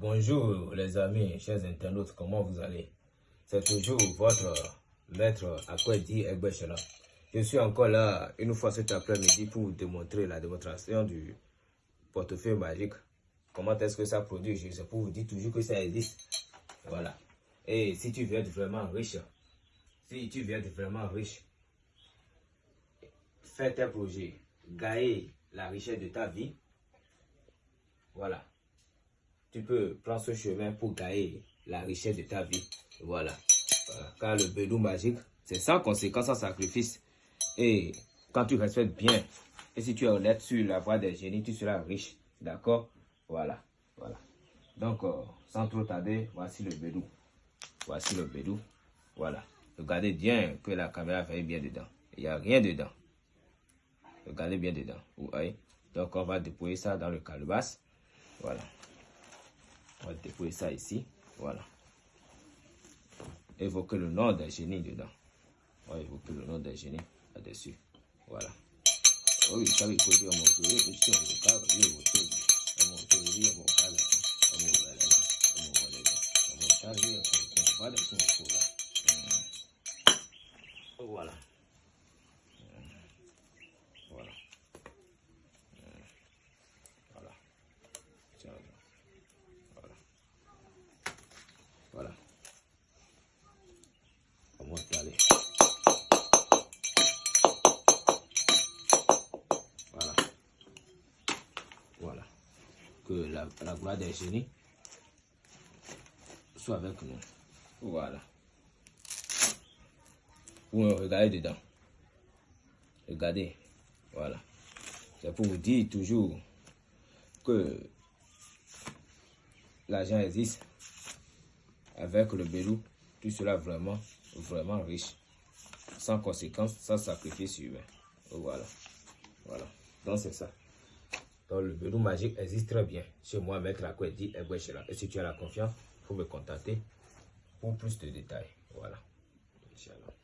Bonjour les amis, chers internautes, comment vous allez? C'est toujours votre maître Akwedi Egbechela. Je suis encore là une fois cet après-midi pour vous démontrer la démonstration du portefeuille magique. Comment est-ce que ça produit? Je sais pour vous dire toujours que ça existe. Voilà. Et si tu veux être vraiment riche, si tu veux être vraiment riche, fais tes projets, gagner la richesse de ta vie. Voilà tu peux prendre ce chemin pour gagner la richesse de ta vie. Voilà. Car le bédou magique, c'est sans conséquence, sans sacrifice. Et quand tu respectes bien, et si tu es honnête sur la voie des génies, tu seras riche. D'accord? Voilà. Voilà. Donc, euh, sans trop tarder, voici le bédou. Voici le bédou. Voilà. Regardez bien que la caméra fait bien dedans. Il n'y a rien dedans. Regardez bien dedans. Donc, on va déployer ça dans le calebasse. Voilà. On va déposer ça ici. Voilà. Évoquer le nom d'un génie dedans. On va évoquer le nom d'un génie là-dessus. Voilà. Suis en retard. Voilà. Voilà. Voilà. Tiens, voilà. Voilà. On va aller. Voilà. Voilà. Que la, la gloire des génies soit avec nous. Voilà. Vous regardez dedans. Regardez. Voilà. C'est pour vous dire toujours que l'argent existe. Avec le Bélou, tu seras vraiment, vraiment riche. Sans conséquence, sans sacrifice humain. Voilà. Voilà. Donc c'est ça. Donc le Bélou magique existe très bien. Chez moi, Maître Akwedi Et si tu as la confiance, il faut me contacter pour plus de détails. Voilà. Inch'Allah.